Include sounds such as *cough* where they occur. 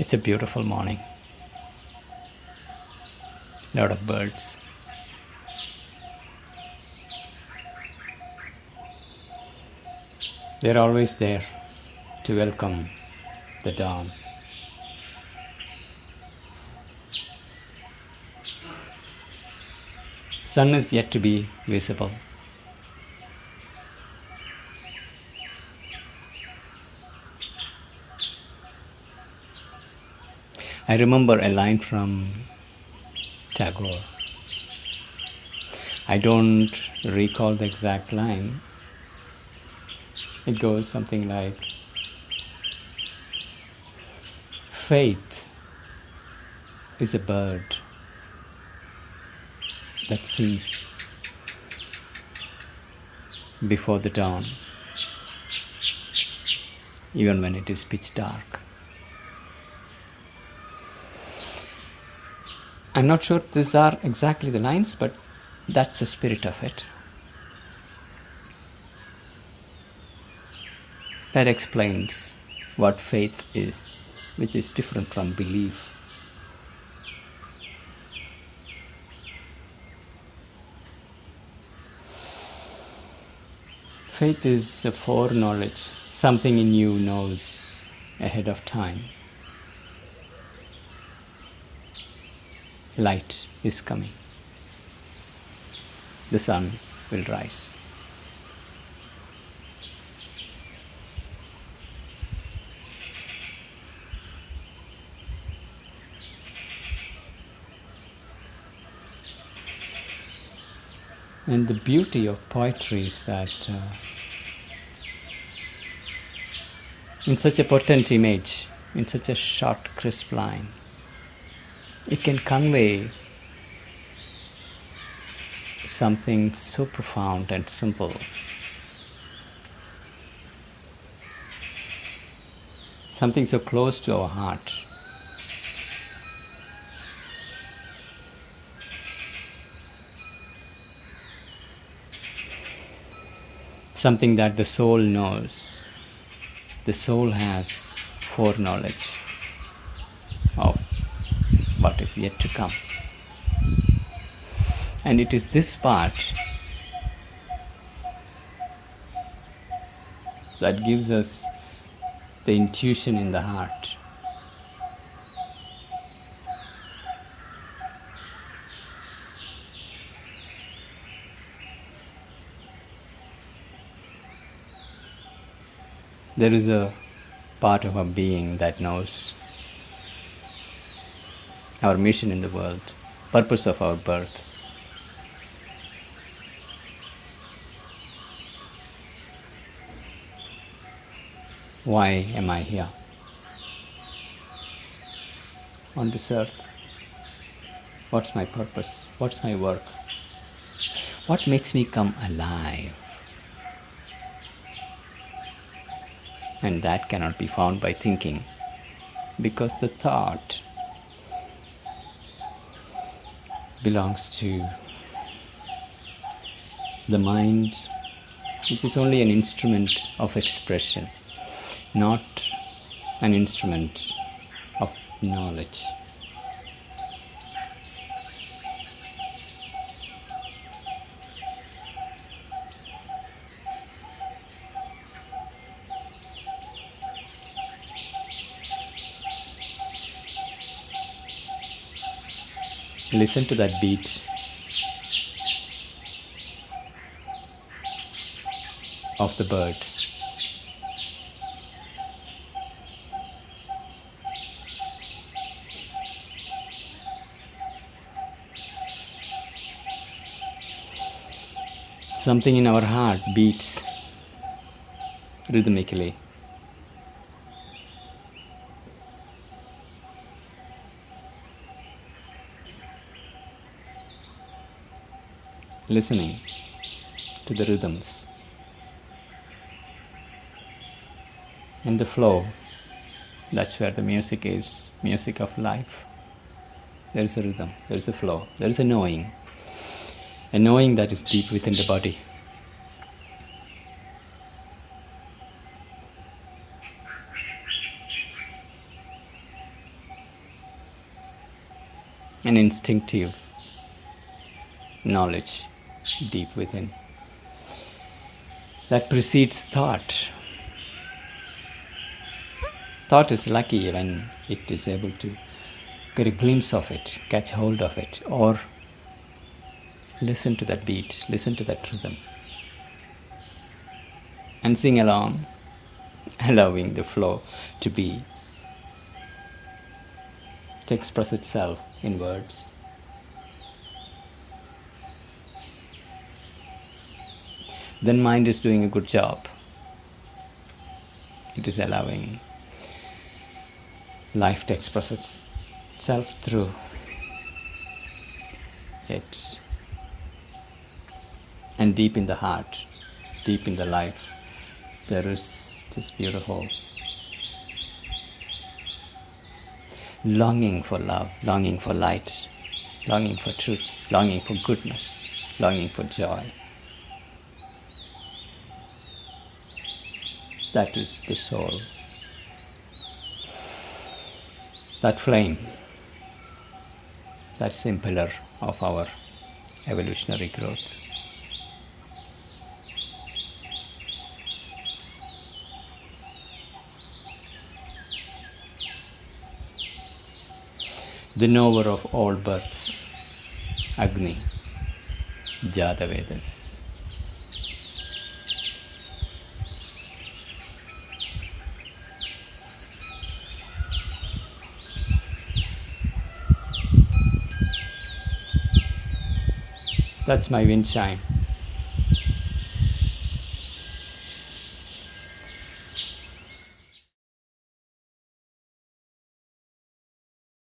It's a beautiful morning. Lot of birds. They're always there to welcome the dawn. Sun is yet to be visible. I remember a line from Tagore. I don't recall the exact line. It goes something like Faith is a bird that sings before the dawn, even when it is pitch dark. I'm not sure these are exactly the lines, but that's the spirit of it. That explains what faith is, which is different from belief. Faith is a foreknowledge, something in you knows ahead of time. Light is coming. The sun will rise. And the beauty of poetry is that uh, in such a potent image, in such a short, crisp line, it can convey something so profound and simple. Something so close to our heart. Something that the soul knows. The soul has foreknowledge of what is yet to come. And it is this part that gives us the intuition in the heart. There is a part of our being that knows our mission in the world, purpose of our birth. Why am I here? On this earth. What's my purpose? What's my work? What makes me come alive? And that cannot be found by thinking because the thought belongs to the mind, which is only an instrument of expression, not an instrument of knowledge. Listen to that beat of the bird. Something in our heart beats rhythmically. Listening to the rhythms and the flow. That's where the music is music of life. There is a rhythm, there is a flow, there is a knowing, a knowing that is deep within the body. an instinctive knowledge deep within that precedes thought. Thought is lucky when it is able to get a glimpse of it, catch hold of it, or listen to that beat, listen to that rhythm, and sing along, *laughs* allowing the flow to be, to express itself in words. Then mind is doing a good job. It is allowing life to express itself through it. And deep in the heart, deep in the life, there is this beautiful longing for love, longing for light, longing for truth, longing for goodness, longing for joy. That is the soul. That flame, that's the pillar of our evolutionary growth. The knower of all births, Agni, Jatavedas. That's my wind.